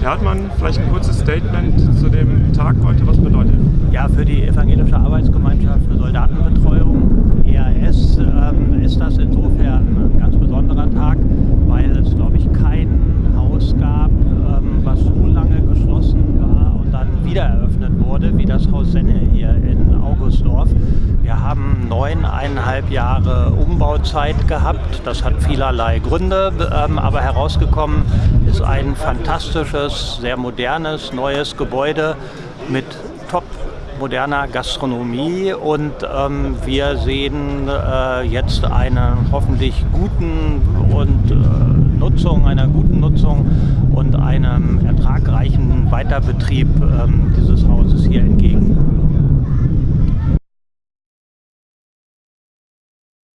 Herr Hartmann, vielleicht ein kurzes Statement zu dem Tag heute. Was bedeutet? Ja, für die Evangelische Arbeitsgemeinschaft für Soldatenbetreuung, EAS, ähm, ist das insofern ein ganz besonderer Tag, weil es, glaube ich, kein Haus gab, ähm, was so lange geschlossen war und dann wieder eröffnet wurde, wie das Haus Senne hier in Augustdorf. Wir haben neuneinhalb Jahre Umbauzeit gehabt. Das hat vielerlei Gründe, ähm, aber herausgekommen ist ein fantastisches, sehr modernes, neues Gebäude mit top moderner Gastronomie und ähm, wir sehen äh, jetzt einen hoffentlich guten und äh, Nutzung, einer guten Nutzung und einem ertragreichen Weiterbetrieb ähm, dieses Hauses hier entgegen.